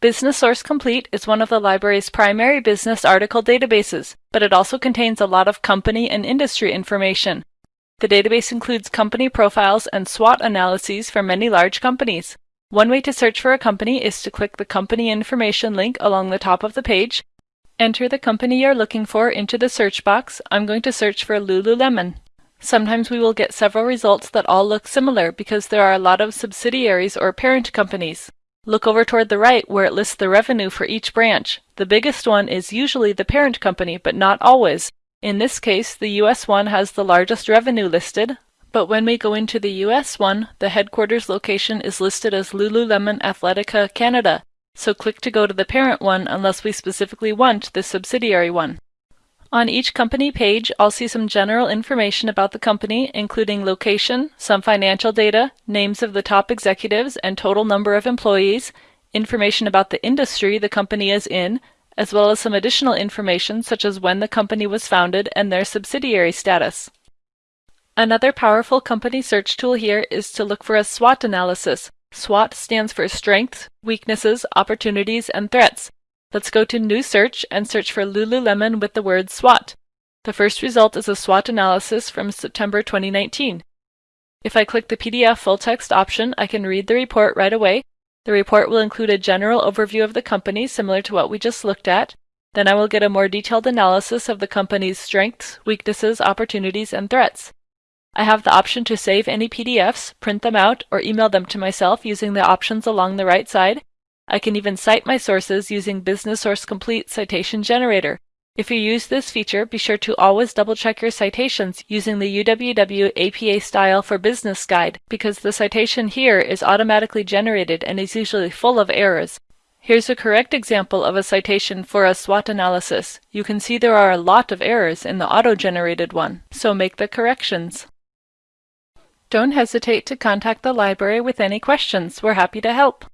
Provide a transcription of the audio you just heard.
Business Source Complete is one of the library's primary business article databases, but it also contains a lot of company and industry information. The database includes company profiles and SWOT analyses for many large companies. One way to search for a company is to click the company information link along the top of the page, enter the company you're looking for into the search box. I'm going to search for Lululemon. Sometimes we will get several results that all look similar because there are a lot of subsidiaries or parent companies. Look over toward the right where it lists the revenue for each branch. The biggest one is usually the parent company, but not always. In this case, the US one has the largest revenue listed, but when we go into the US one, the headquarters location is listed as Lululemon Athletica Canada, so click to go to the parent one unless we specifically want the subsidiary one. On each company page, I'll see some general information about the company, including location, some financial data, names of the top executives and total number of employees, information about the industry the company is in, as well as some additional information such as when the company was founded and their subsidiary status. Another powerful company search tool here is to look for a SWOT analysis. SWOT stands for Strengths, Weaknesses, Opportunities, and Threats. Let's go to New Search and search for Lululemon with the word SWOT. The first result is a SWOT analysis from September 2019. If I click the PDF full text option, I can read the report right away. The report will include a general overview of the company similar to what we just looked at. Then I will get a more detailed analysis of the company's strengths, weaknesses, opportunities, and threats. I have the option to save any PDFs, print them out, or email them to myself using the options along the right side. I can even cite my sources using Business Source Complete Citation Generator. If you use this feature, be sure to always double check your citations using the UWW APA Style for Business Guide because the citation here is automatically generated and is usually full of errors. Here's a correct example of a citation for a SWOT analysis. You can see there are a lot of errors in the auto-generated one, so make the corrections. Don't hesitate to contact the library with any questions. We're happy to help.